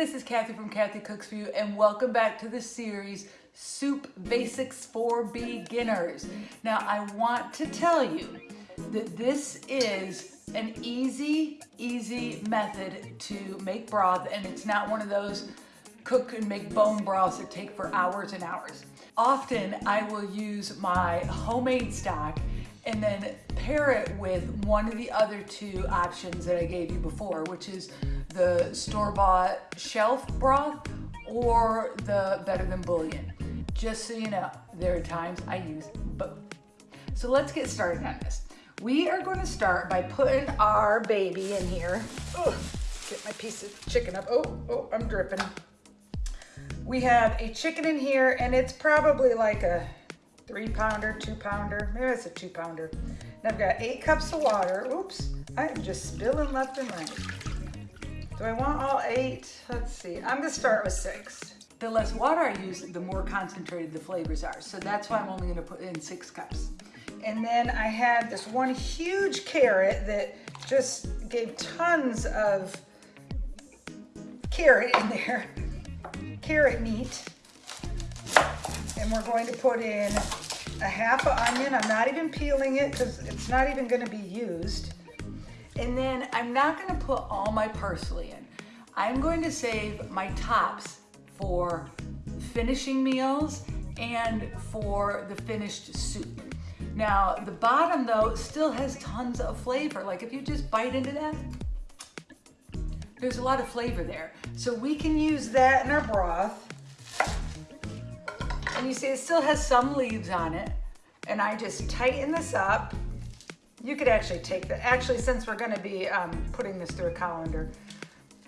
this is Kathy from Kathy Cooks For You and welcome back to the series Soup Basics for Beginners. Now I want to tell you that this is an easy, easy method to make broth and it's not one of those cook and make bone broths that take for hours and hours. Often I will use my homemade stock and then pair it with one of the other two options that I gave you before, which is the store-bought shelf broth or the Better Than Bouillon. Just so you know, there are times I use both. So let's get started on this. We are going to start by putting our baby in here. Ugh, get my piece of chicken up. Oh, oh, I'm dripping. We have a chicken in here and it's probably like a three pounder, two pounder, maybe it's a two pounder. And I've got eight cups of water. Oops, I'm just spilling left and right. Do I want all eight? Let's see, I'm gonna start with six. The less water I use, the more concentrated the flavors are. So that's why I'm only gonna put in six cups. And then I had this one huge carrot that just gave tons of carrot in there, carrot meat. And we're going to put in a half an onion. I'm not even peeling it because it's not even gonna be used. And then I'm not gonna put all my parsley in. I'm going to save my tops for finishing meals and for the finished soup. Now, the bottom though still has tons of flavor. Like if you just bite into that, there's a lot of flavor there. So we can use that in our broth. And you see it still has some leaves on it. And I just tighten this up. You could actually take the, actually since we're gonna be um, putting this through a colander,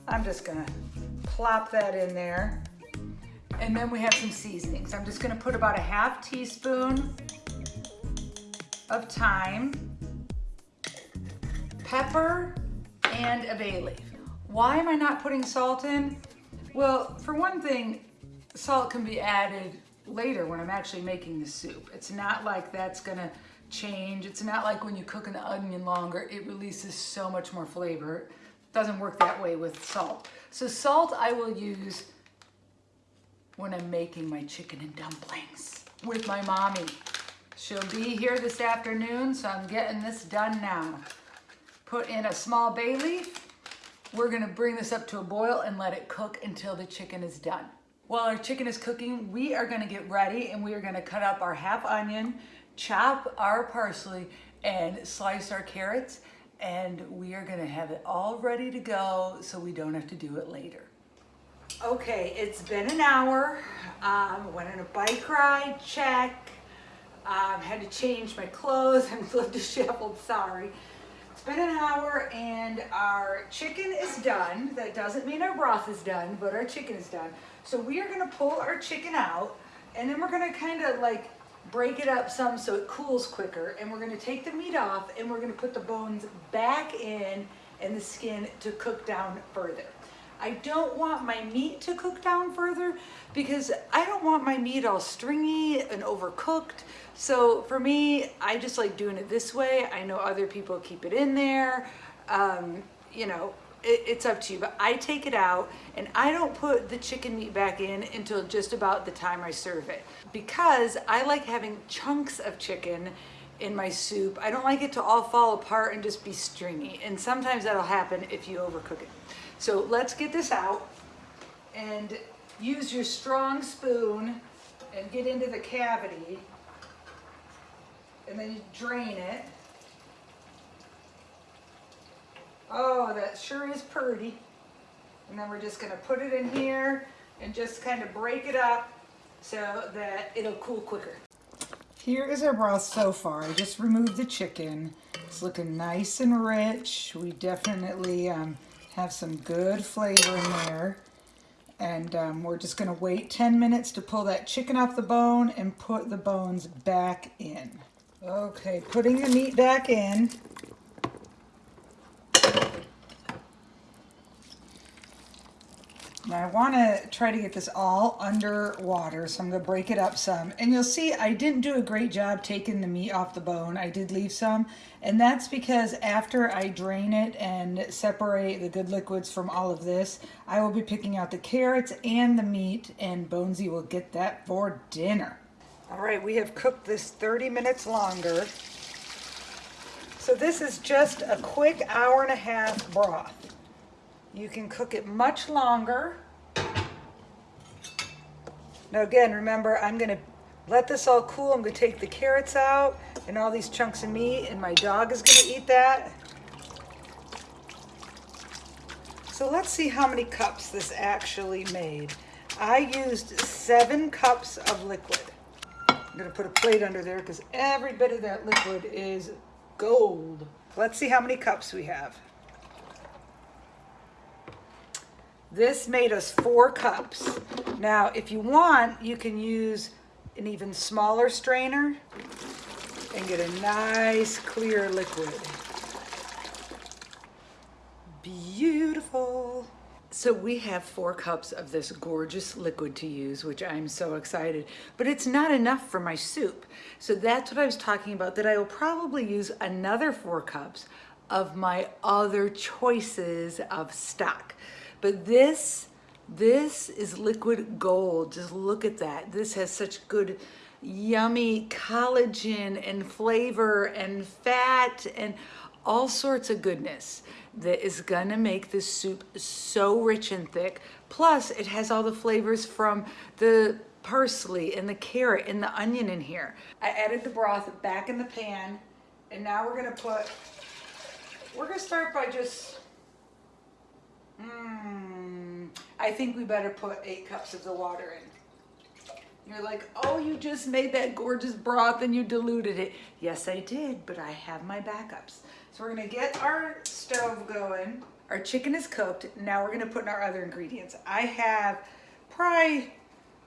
I'm just gonna plop that in there. And then we have some seasonings. I'm just gonna put about a half teaspoon of thyme, pepper, and a bay leaf. Why am I not putting salt in? Well, for one thing, salt can be added later when I'm actually making the soup. It's not like that's gonna change. It's not like when you cook an onion longer, it releases so much more flavor. It doesn't work that way with salt. So salt I will use when I'm making my chicken and dumplings with my mommy. She'll be here this afternoon, so I'm getting this done now. Put in a small bay leaf. We're gonna bring this up to a boil and let it cook until the chicken is done. While our chicken is cooking, we are gonna get ready and we are gonna cut up our half onion, chop our parsley, and slice our carrots. And we are gonna have it all ready to go so we don't have to do it later. Okay, it's been an hour. Um, went on a bike ride, check. Um, had to change my clothes. I'm a little disheveled, sorry. It's been an hour and our chicken is done. That doesn't mean our broth is done, but our chicken is done. So we are gonna pull our chicken out and then we're gonna kind of like break it up some so it cools quicker. And we're gonna take the meat off and we're gonna put the bones back in and the skin to cook down further. I don't want my meat to cook down further because I don't want my meat all stringy and overcooked. So for me, I just like doing it this way. I know other people keep it in there. Um, you know, it, it's up to you, but I take it out and I don't put the chicken meat back in until just about the time I serve it because I like having chunks of chicken in my soup. I don't like it to all fall apart and just be stringy. And sometimes that'll happen if you overcook it. So let's get this out and use your strong spoon and get into the cavity and then you drain it. Oh, that sure is pretty. And then we're just gonna put it in here and just kind of break it up so that it'll cool quicker. Here is our broth so far. I just removed the chicken. It's looking nice and rich. We definitely um, have some good flavor in there. And um, we're just gonna wait 10 minutes to pull that chicken off the bone and put the bones back in. Okay, putting the meat back in. Now I want to try to get this all under water, so I'm going to break it up some. And you'll see I didn't do a great job taking the meat off the bone. I did leave some, and that's because after I drain it and separate the good liquids from all of this, I will be picking out the carrots and the meat, and Bonesy will get that for dinner. All right, we have cooked this 30 minutes longer. So this is just a quick hour and a half broth. You can cook it much longer. Now again, remember, I'm gonna let this all cool. I'm gonna take the carrots out and all these chunks of meat and my dog is gonna eat that. So let's see how many cups this actually made. I used seven cups of liquid. I'm gonna put a plate under there because every bit of that liquid is gold. Let's see how many cups we have. This made us four cups. Now, if you want, you can use an even smaller strainer and get a nice clear liquid. Beautiful. So we have four cups of this gorgeous liquid to use, which I'm so excited, but it's not enough for my soup. So that's what I was talking about, that I will probably use another four cups of my other choices of stock. But this, this is liquid gold. Just look at that. This has such good, yummy collagen and flavor and fat and all sorts of goodness that is gonna make this soup so rich and thick. Plus, it has all the flavors from the parsley and the carrot and the onion in here. I added the broth back in the pan, and now we're gonna put, we're gonna start by just Mmm. I think we better put eight cups of the water in. You're like, oh, you just made that gorgeous broth and you diluted it. Yes, I did, but I have my backups. So we're gonna get our stove going. Our chicken is cooked. Now we're gonna put in our other ingredients. I have probably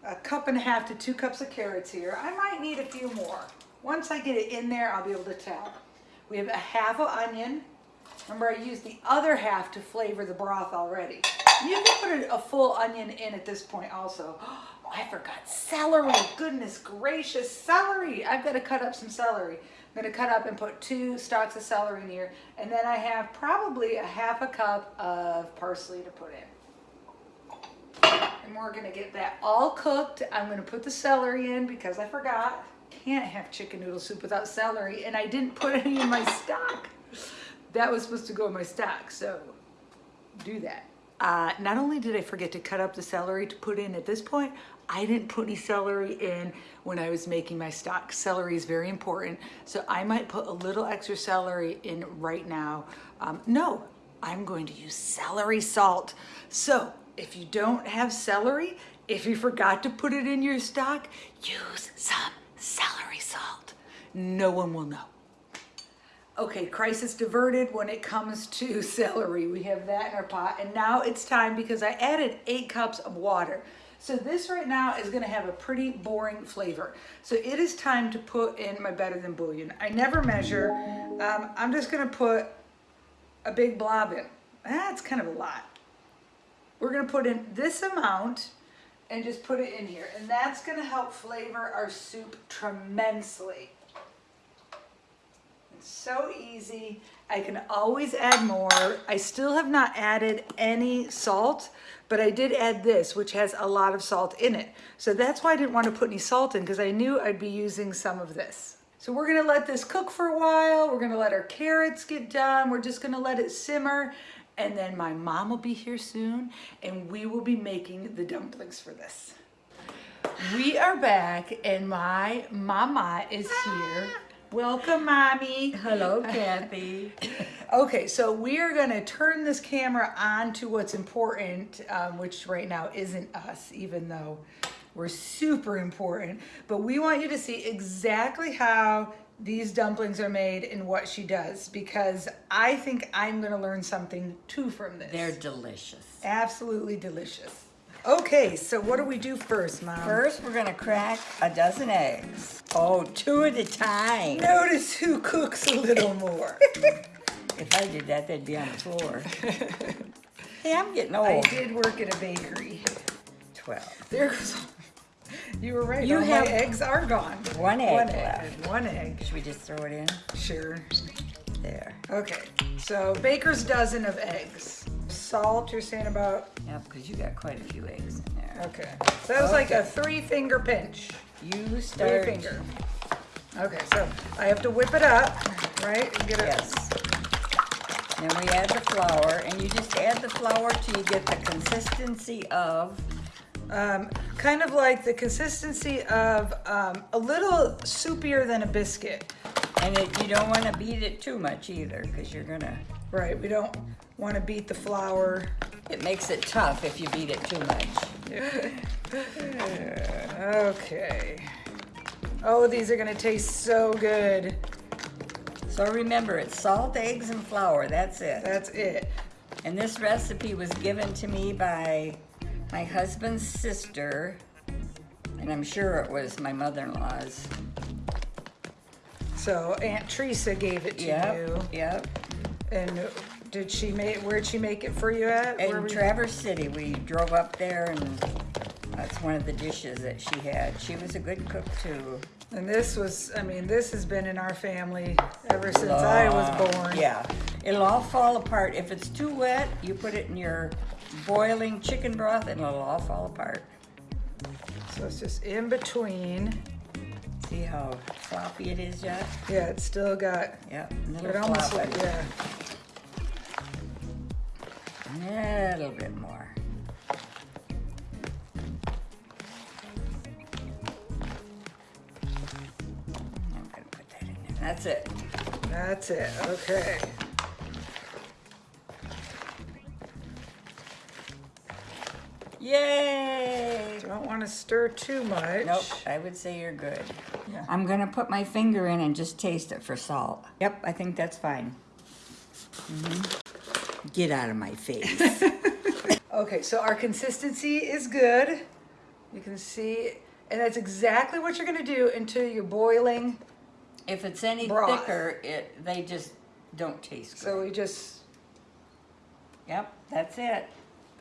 a cup and a half to two cups of carrots here. I might need a few more. Once I get it in there, I'll be able to tell. We have a half an onion, Remember, I used the other half to flavor the broth already. You can put a, full onion in at this point also. Oh, I forgot celery. Goodness gracious, celery. I've got to cut up some celery. I'm going to cut up and put two stalks of celery in here. And then I have probably a half a cup of parsley to put in. And we're going to get that all cooked. I'm going to put the celery in because I forgot. Can't have chicken noodle soup without celery. And I didn't put any in my stock that was supposed to go in my stock, so do that. Uh, not only did I forget to cut up the celery to put in at this point, I didn't put any celery in when I was making my stock. Celery is very important, so I might put a little extra celery in right now. Um, no, I'm going to use celery salt. So if you don't have celery, if you forgot to put it in your stock, use some celery salt. No one will know. Okay, crisis diverted when it comes to celery. We have that in our pot. And now it's time because I added eight cups of water. So this right now is gonna have a pretty boring flavor. So it is time to put in my better than bouillon. I never measure. Um, I'm just gonna put a big blob in. That's kind of a lot. We're gonna put in this amount and just put it in here. And that's gonna help flavor our soup tremendously so easy. I can always add more. I still have not added any salt, but I did add this, which has a lot of salt in it. So that's why I didn't want to put any salt in because I knew I'd be using some of this. So we're gonna let this cook for a while. We're gonna let our carrots get done. We're just gonna let it simmer. And then my mom will be here soon and we will be making the dumplings for this. We are back and my mama is here. Welcome, Mommy. Hello, Kathy. okay, so we are going to turn this camera on to what's important, um, which right now isn't us, even though we're super important. But we want you to see exactly how these dumplings are made and what she does because I think I'm going to learn something too from this. They're delicious. Absolutely delicious. Okay, so what do we do first, Mom? First, we're gonna crack a dozen eggs. Oh, two at a time. Notice who cooks a little more. if I did that, they'd be on the floor. Hey, I'm getting old. I did work at a bakery. 12. There goes. You were right. You all have my eggs are gone. one egg One left. egg. One egg. Should we just throw it in? Sure. There. Okay. So baker's dozen of eggs. Salt. You're saying about. Yep, because you got quite a few eggs in there. Okay. So that was like a three finger pinch. You Three finger. Okay. So I have to whip it up, right? And get it. Yes. Then we add the flour, and you just add the flour till you get the consistency of, Um, kind of like the consistency of um, a little soupier than a biscuit. and it, you don't want to beat it too much either, because you're gonna. Right. We don't want to beat the flour. It makes it tough if you beat it too much. Okay. Oh, these are gonna taste so good. So remember, it's salt, eggs, and flour. That's it. That's it. And this recipe was given to me by my husband's sister, and I'm sure it was my mother-in-law's. So Aunt Teresa gave it to Yep, you. yep. And did she make, where'd she make it for you at? Where In were you- Traverse City, we drove up there, and that's one of the dishes that she had. She was a good cook too. And this was, I mean, this has been in our family ever since I was born. Yeah, it'll all fall apart. If it's too wet, you put it in your boiling chicken broth, and it'll all fall apart. So it's just in between. See how floppy it is yet? Yeah, it's still got, Yep, a it almost like, yeah. A little bit more. I'm gonna put that in there. That's it. That's it, okay. Yay! Don't want to stir too much. Nope, I would say you're good. Yeah. I'm gonna put my finger in and just taste it for salt. Yep, I think that's fine. Mhm. Get out of my face. Okay, so our consistency is good. You can see, and that's exactly what you're gonna do until you're boiling. if it's any Broth. thicker, it they just don't taste good. So we just, Yep, that's it.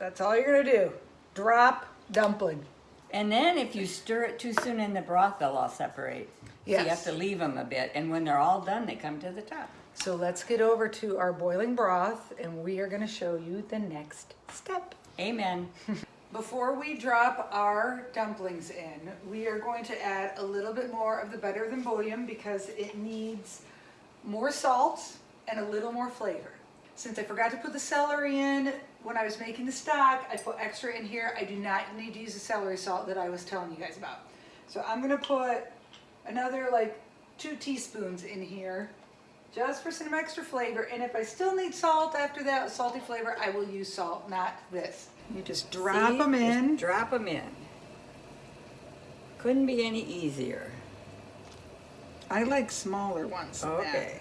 that's all you're gonna do. Drop dumpling. And then if you stir it too soon in the broth, they'll all separate. So you have Yes. to leave them a bit, and when they're all done, they come to the top. So let's get over to our boiling broth and we are gonna show you the next step. Amen. Before we drop our dumplings in, we are going to add a little bit more of the better than bouillon because it needs more salt and a little more flavor. Since I forgot to put the celery in when I was making the stock, I put extra in here. I do not need to use the celery salt that I was telling you guys about. So I'm gonna put another like two teaspoons in here just for some extra flavor. And if I still need salt after that salty flavor, I will use salt, not this. You just drop See? them Just in. drop them in. Couldn't be any easier. I like smaller ones. than that. Okay.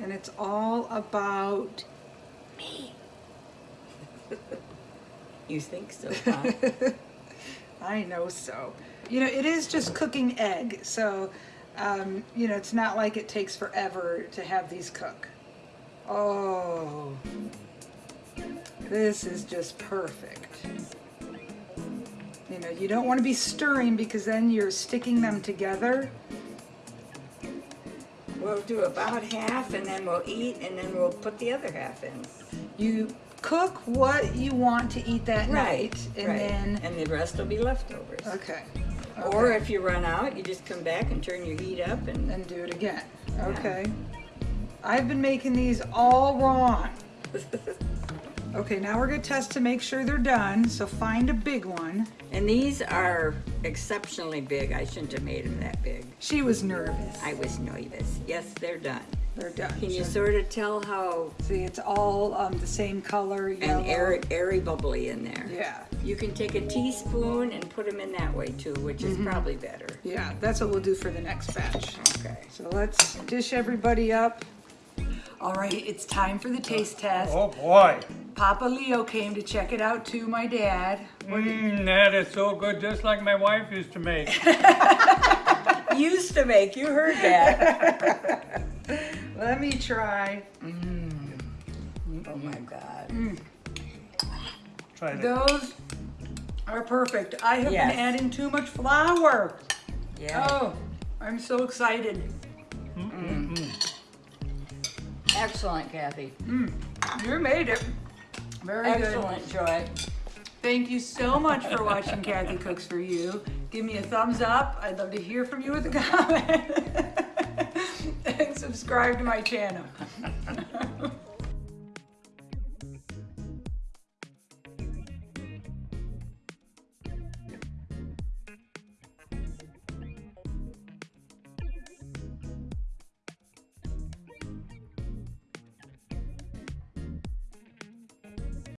And it's all about Me. you think so, huh? I know so. You know, it is just cooking egg, so um, you know it's not like it takes forever to have these cook. Oh, this is just perfect. You know, you don't want to be stirring because then you're sticking them together. we'll do about half, and then we'll eat, and then we'll put the other half in. You cook what you want to eat that night, and right. then and the rest will be leftovers. okay, Or if you run out, you just come back and turn your heat up and and do it again. Okay. I've been making these all wrong. Okay, now we're gonna test to make sure they're done. So find a big one. and these are exceptionally big. I shouldn't have made them that big. She was nervous. I was nervous. Yes, they're done. They're done. Can you So- sort of tell how see? It's all um, the same color. Yellow. and airy, airy bubbly in there? Yeah, You can take a teaspoon and put them in that way too, which is probably better. yeah. That's what we'll do for the next batch. Okay. So let's dish everybody up. All right, it's time for the taste test. Oh boy. Papa Leo came to check it out too. My dad. Mmm, that is so good, just like my wife used to make. Used to make. You heard that. Let me try. Mm. oh my God. Mm. tried it. Those are perfect. I have Yes. been adding too much flour. Yeah. Oh, I'm so excited. Mm-hmm. Excellent, Kathy. Mm. You made it. Very good. Excellent, Joy. Thank you so much for watching Kathy Cooks for You. Give me a thumbs up. I'd love to hear from you with a comment subscribe to my channel.